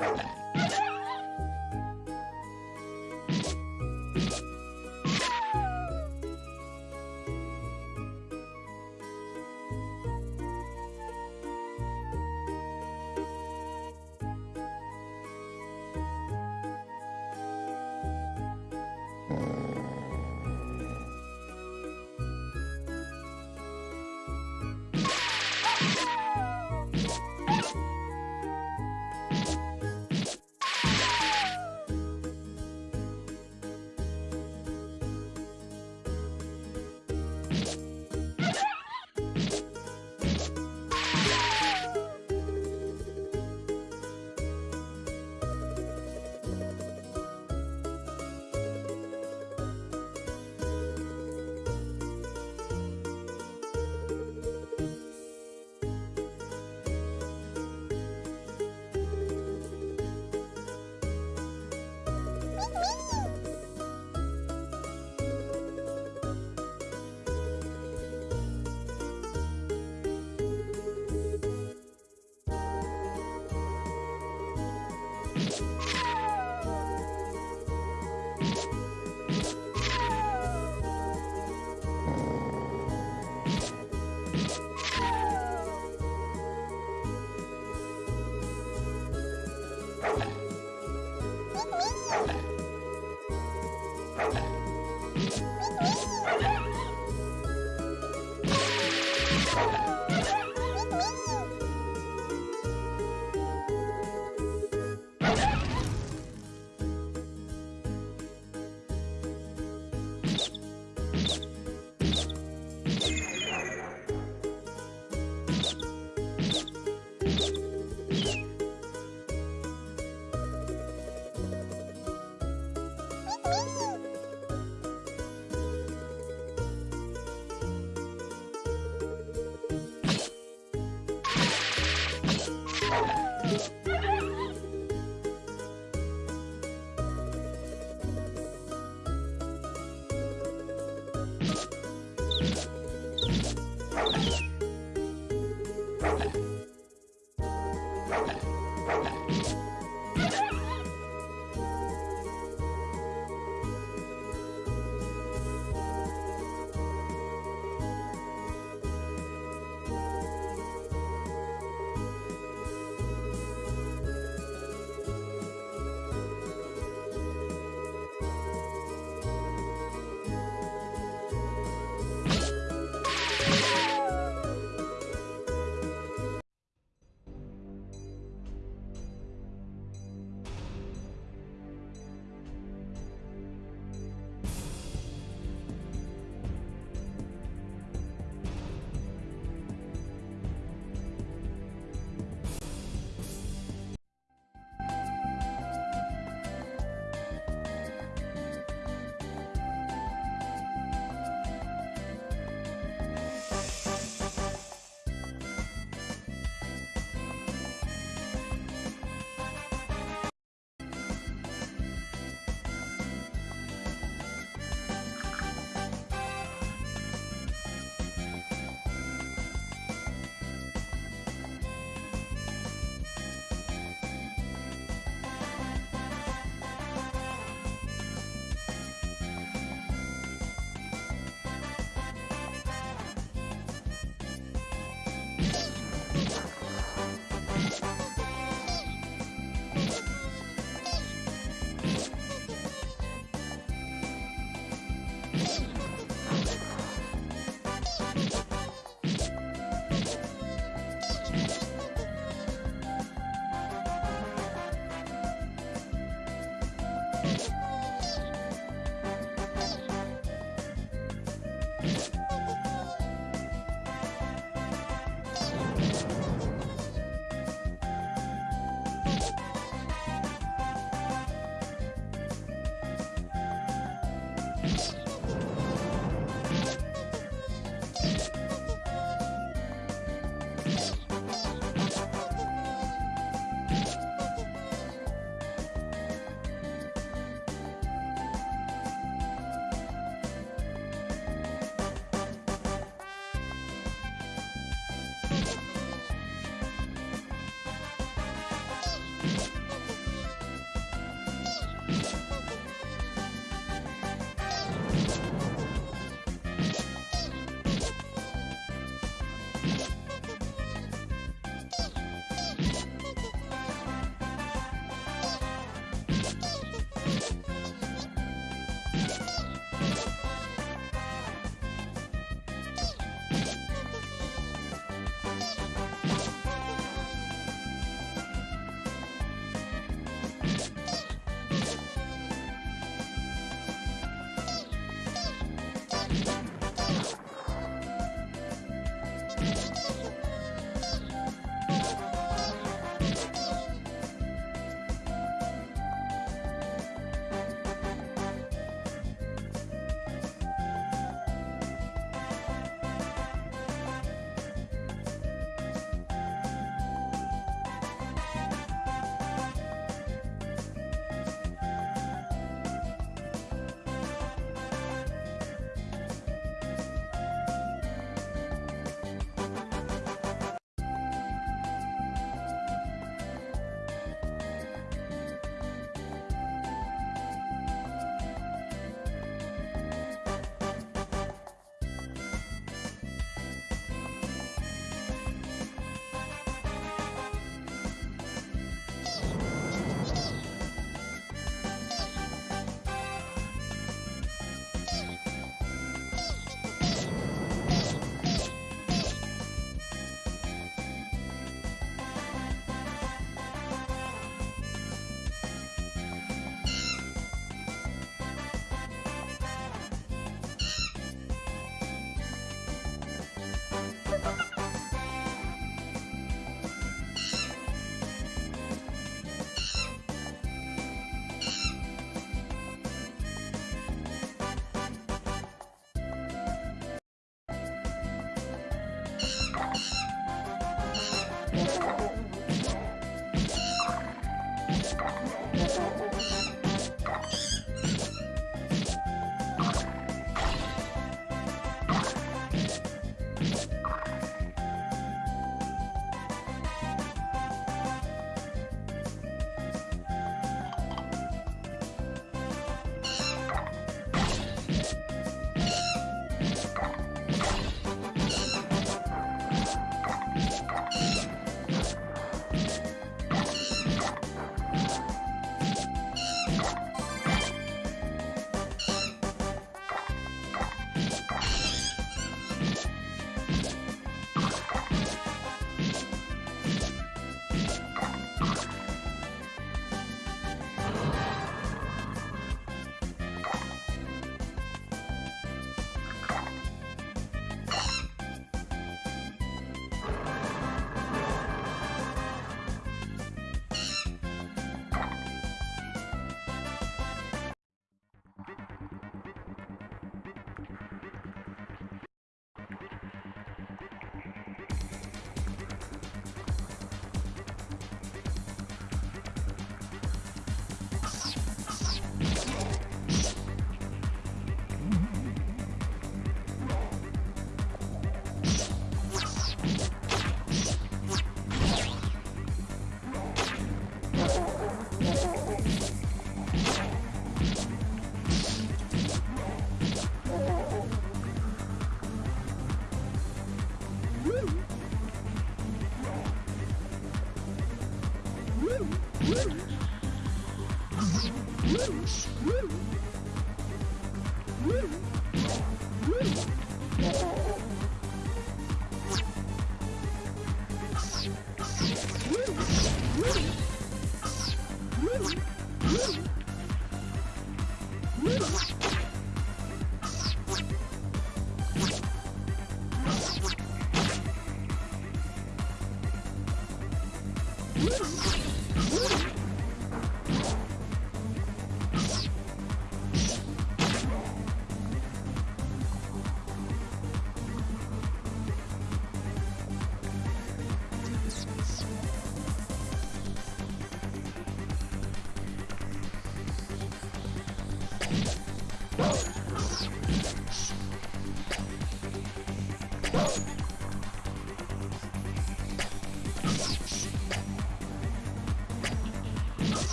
やった!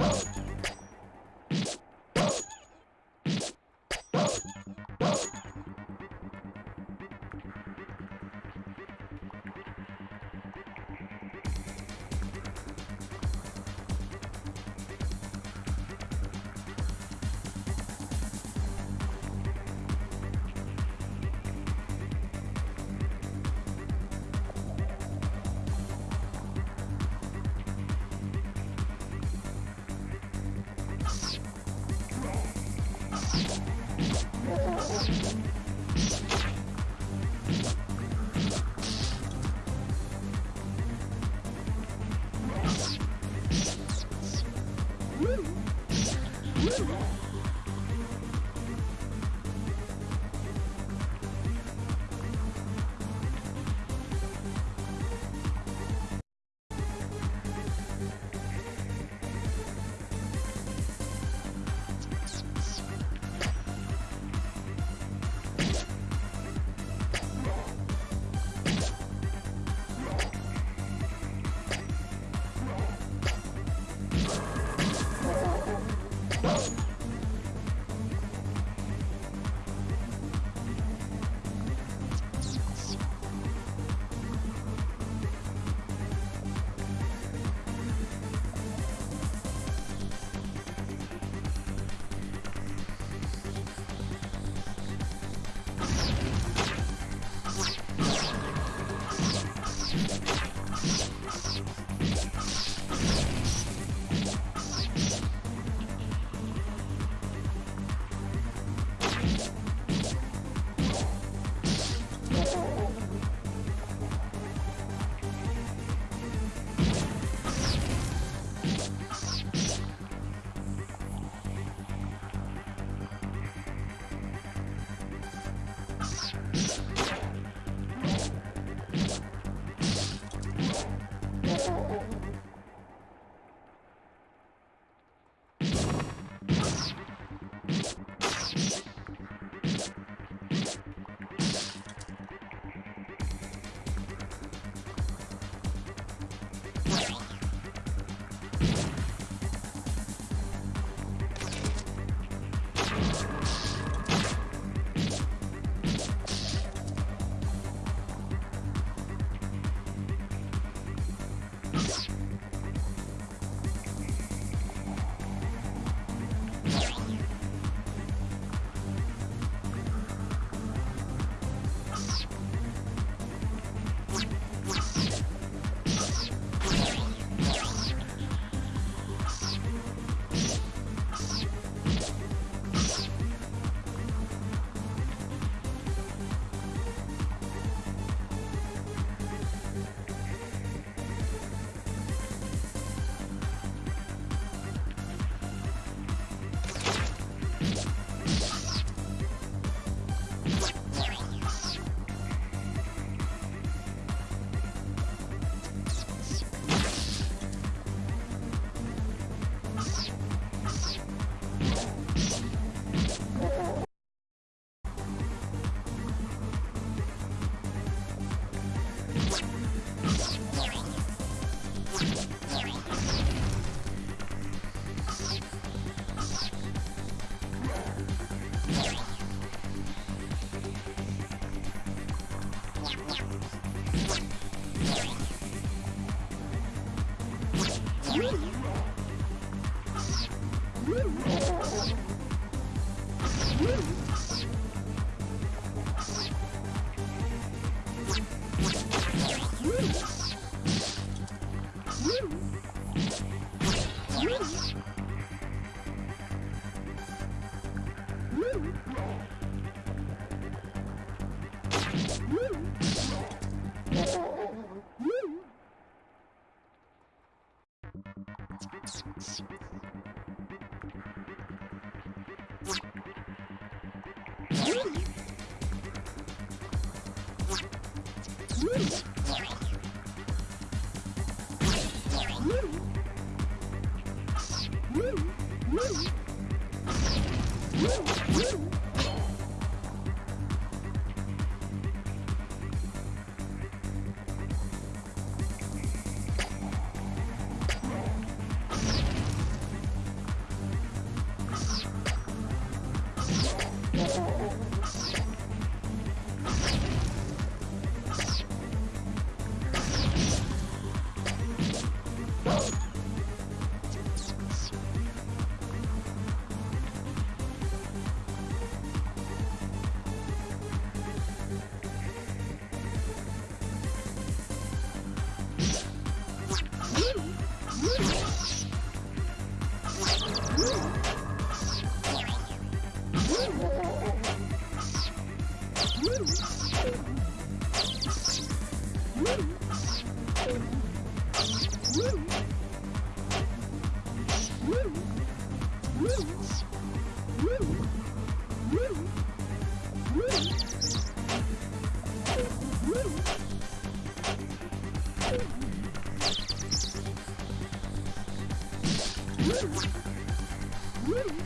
Whoa. Woo! Woo!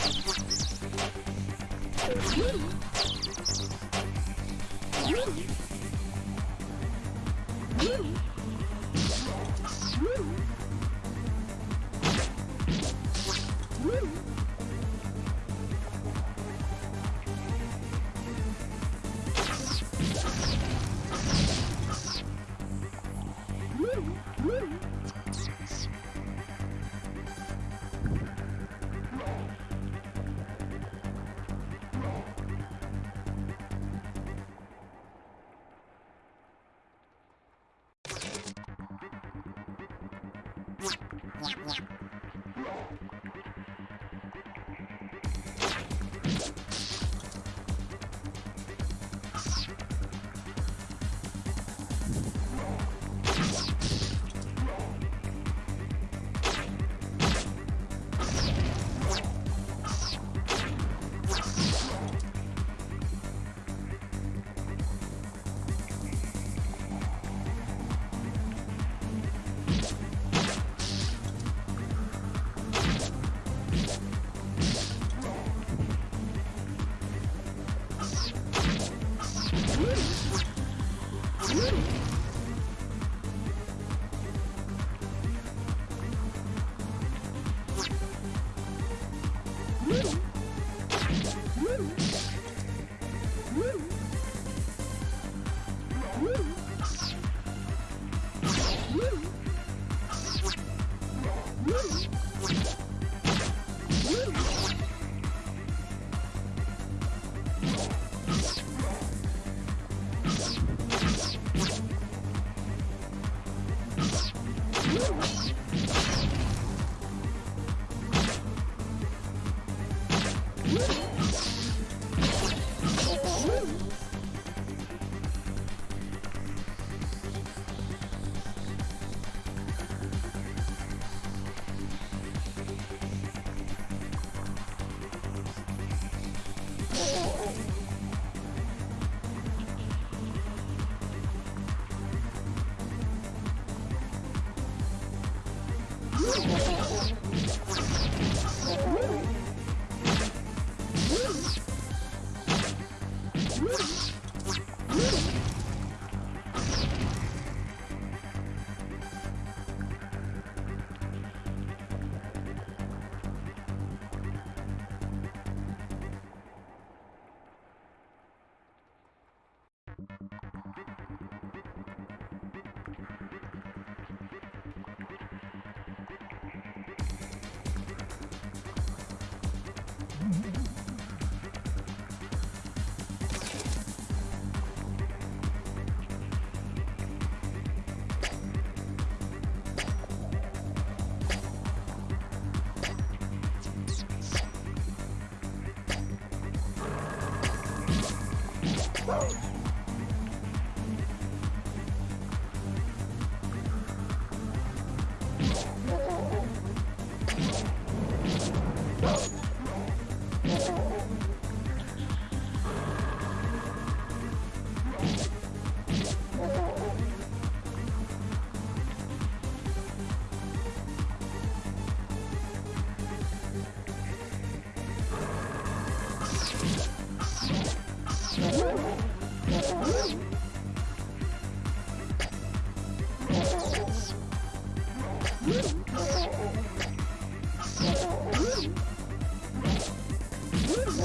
Woo!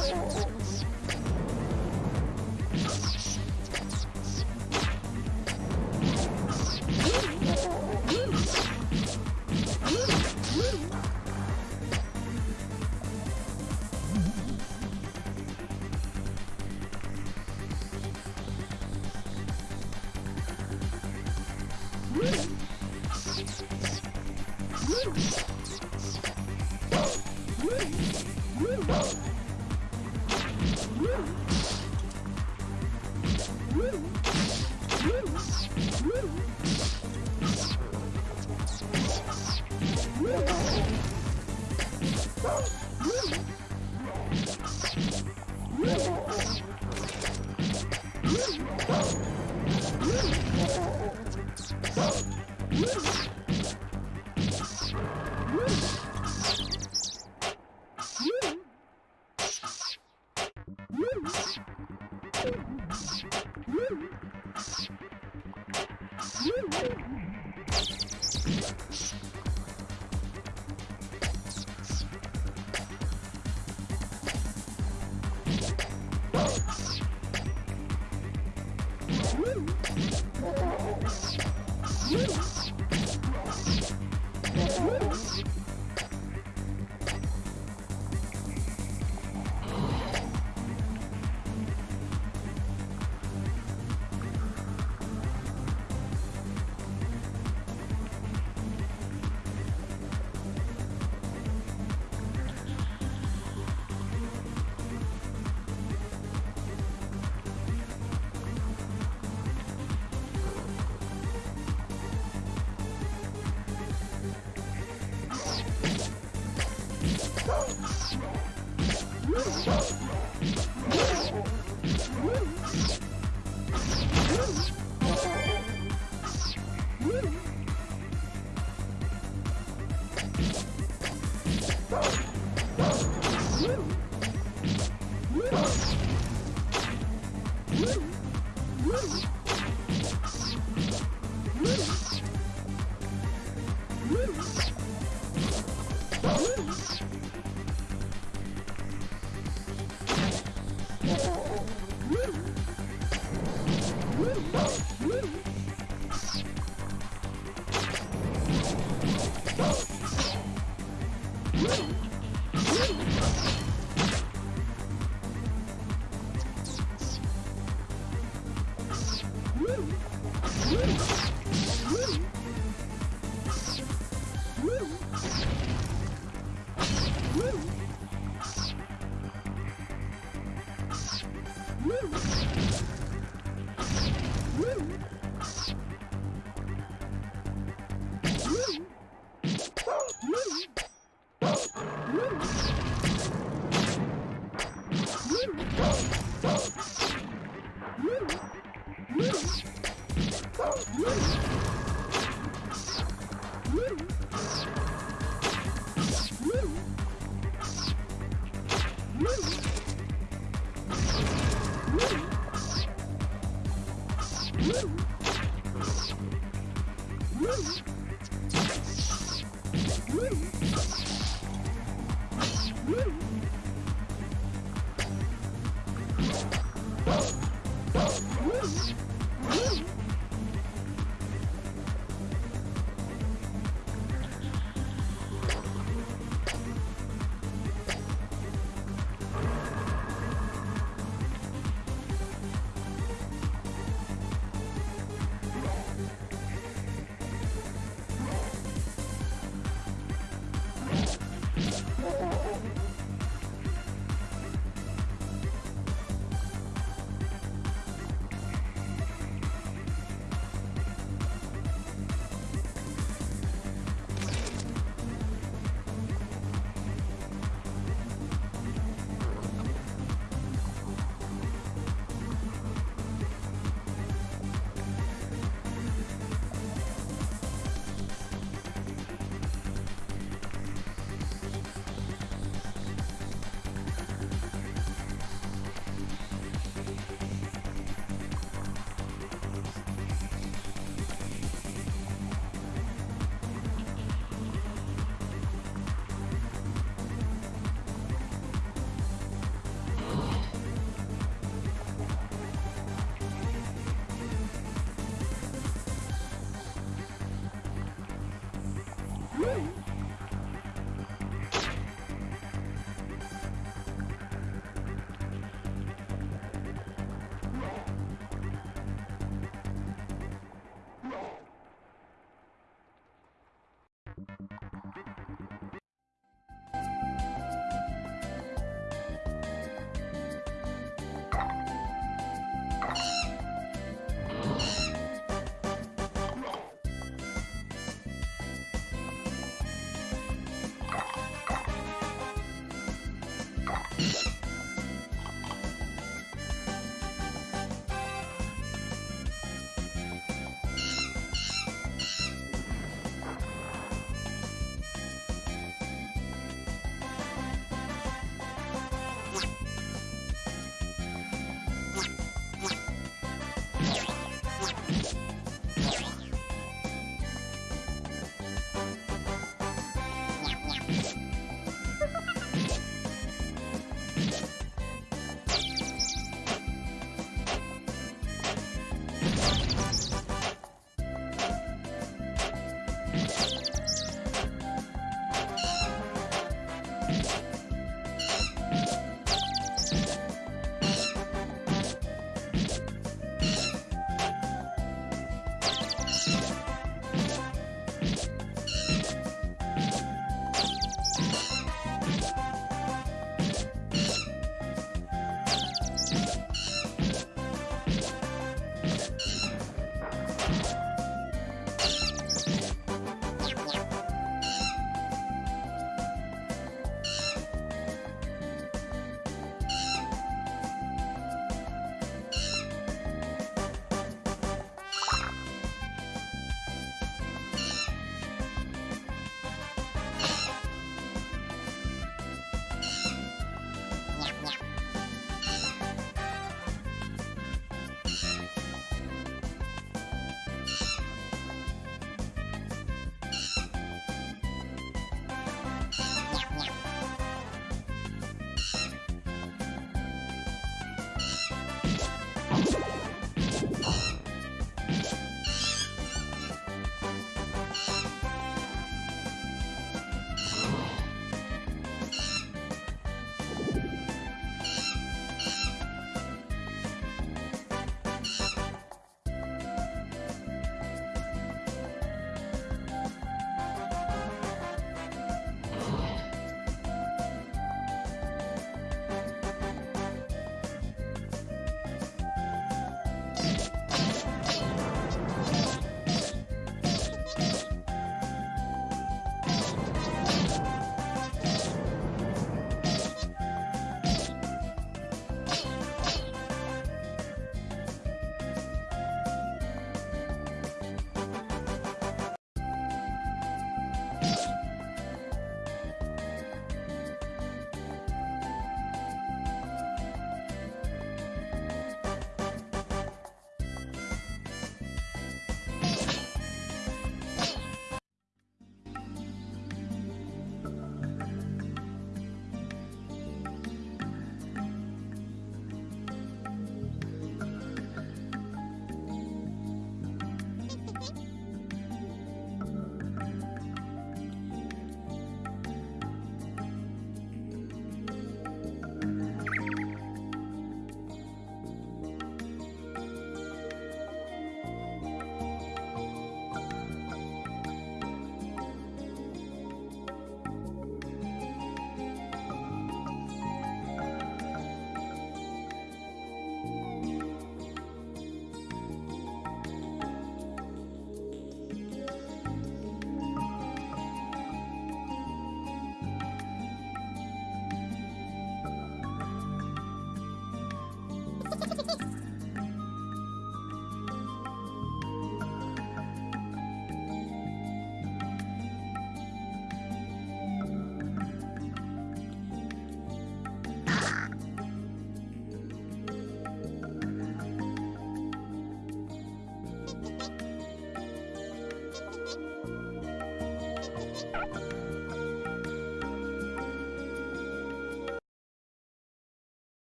Thank you. Whoa.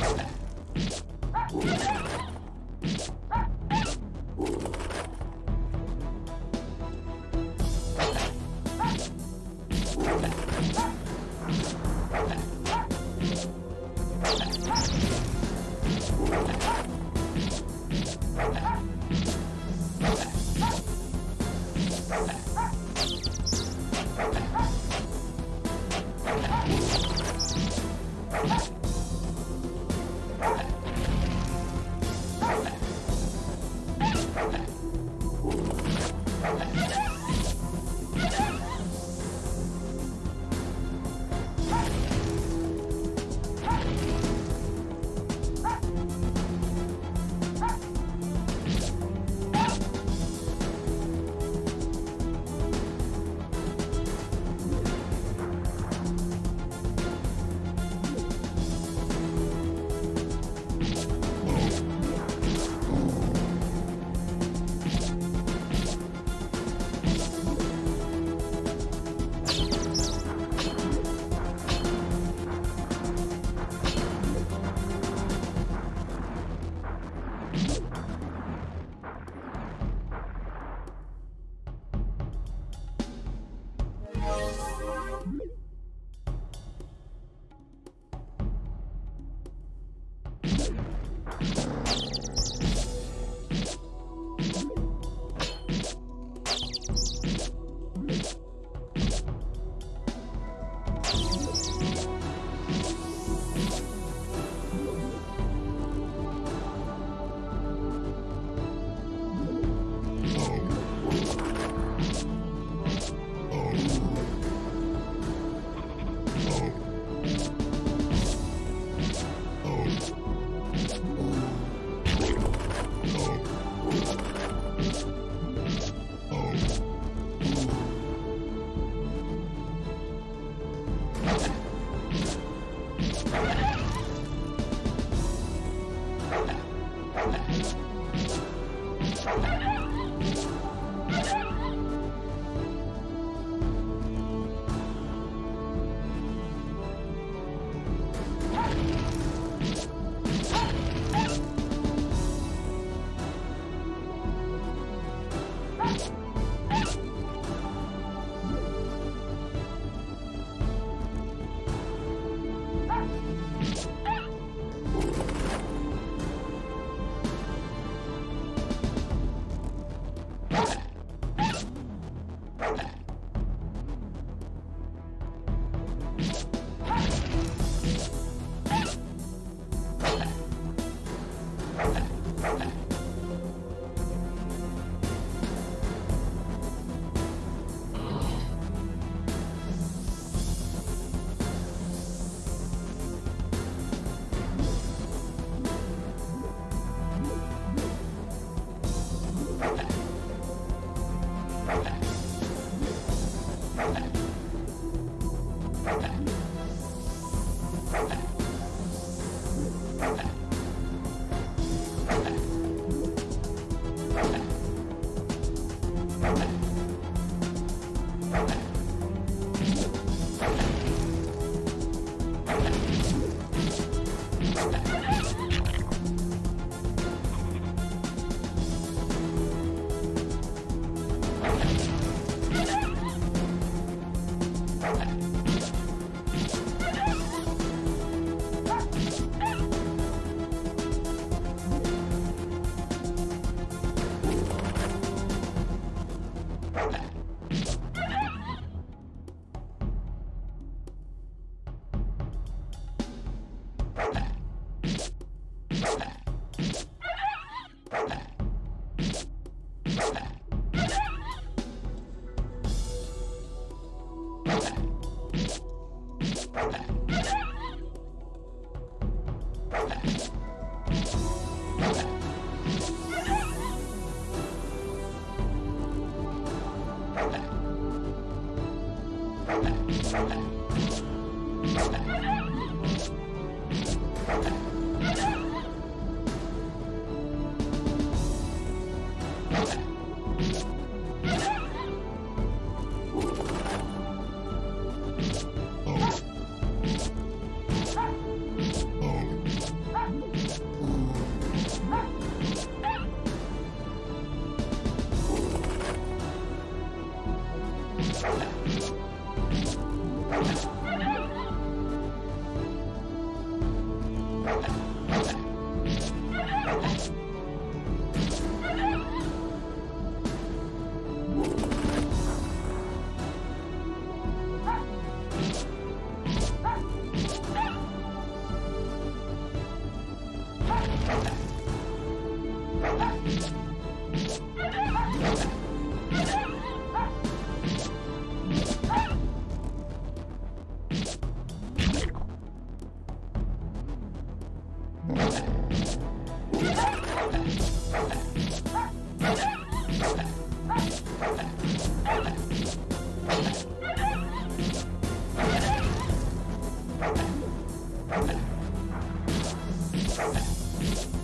Let's go. You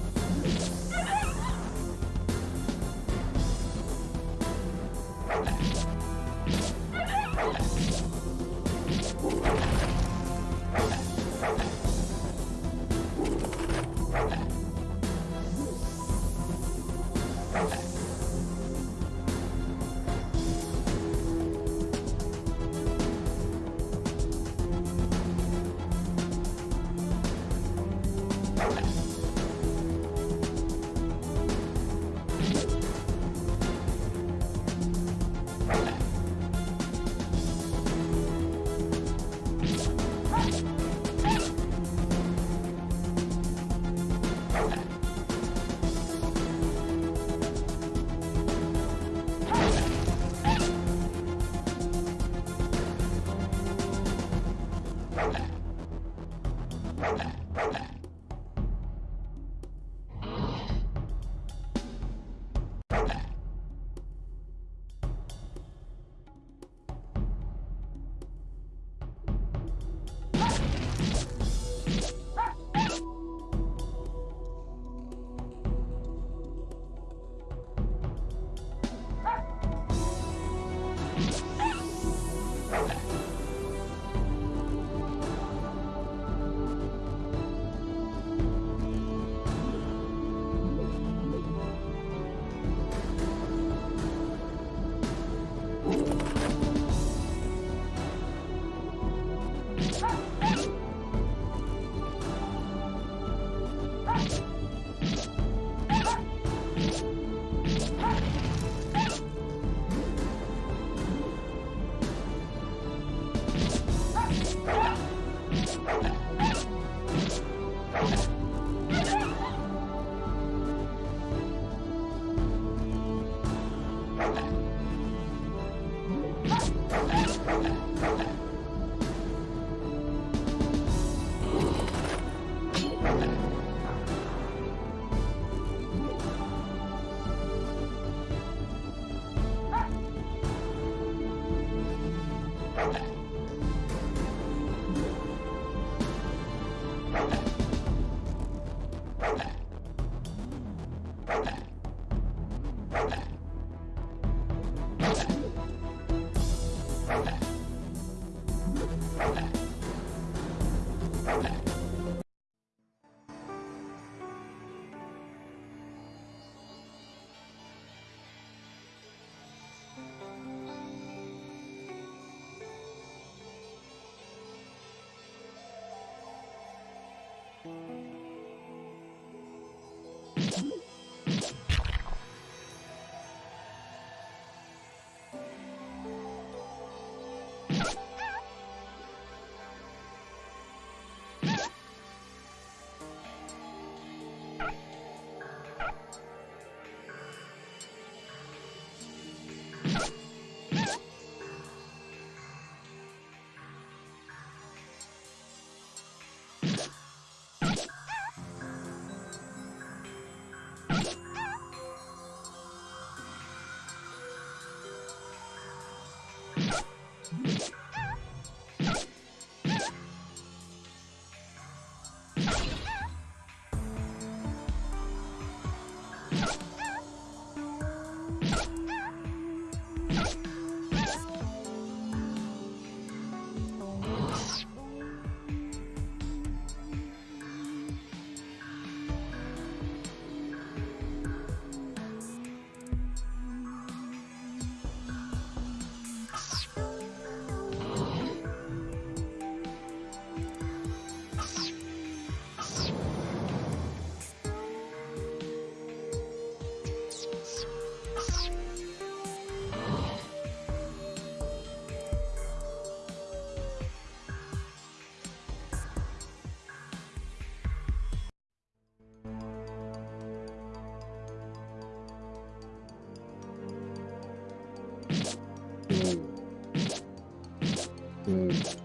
嗯。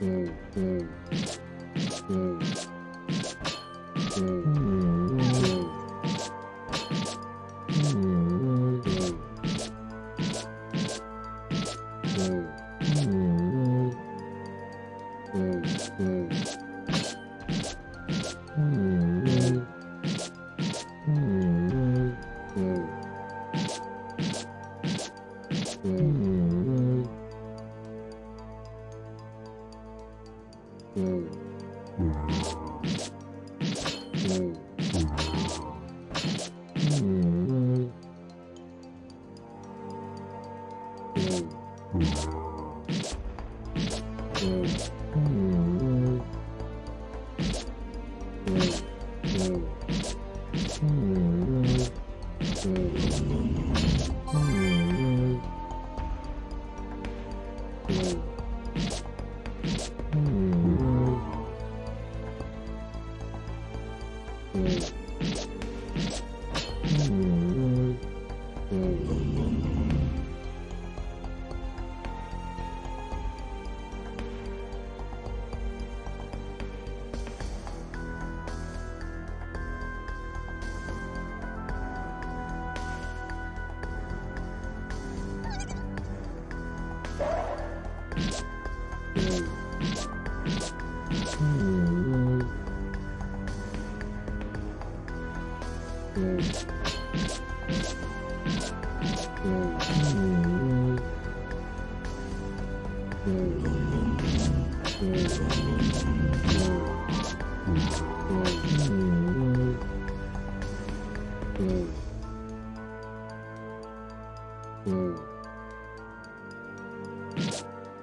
Mm-hmm. Mm-hmm. Mm-hmm.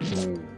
Mm.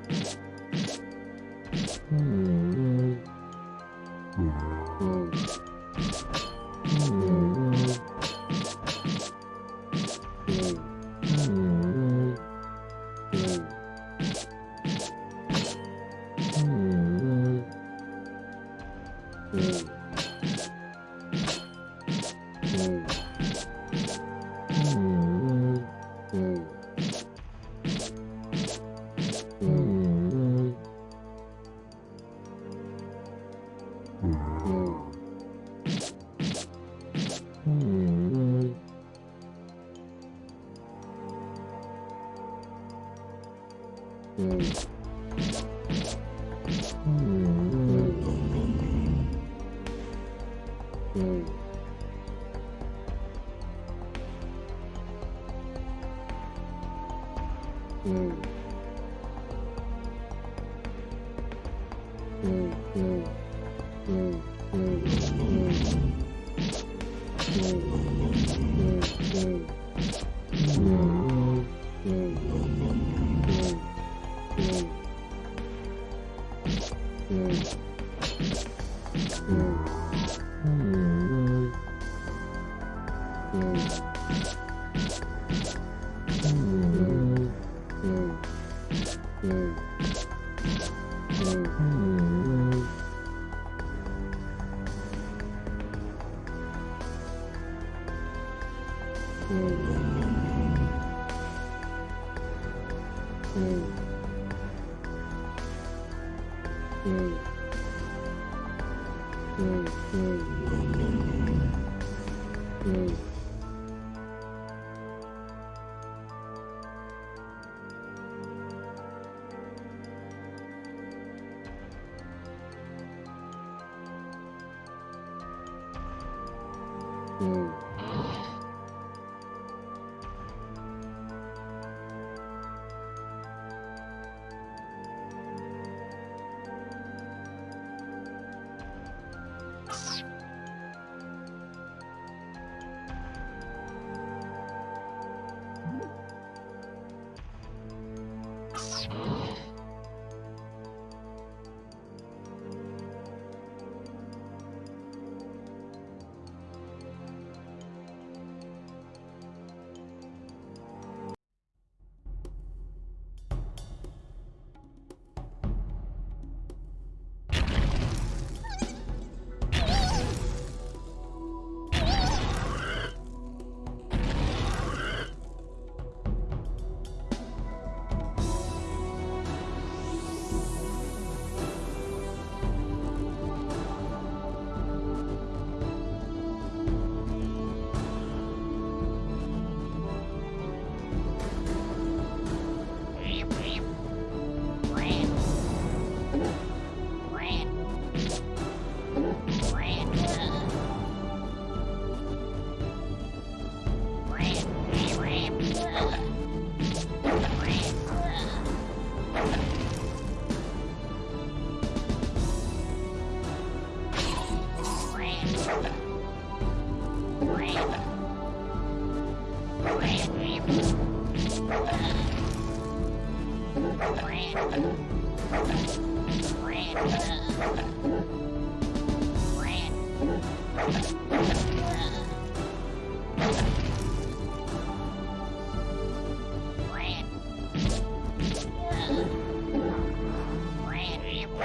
嗯。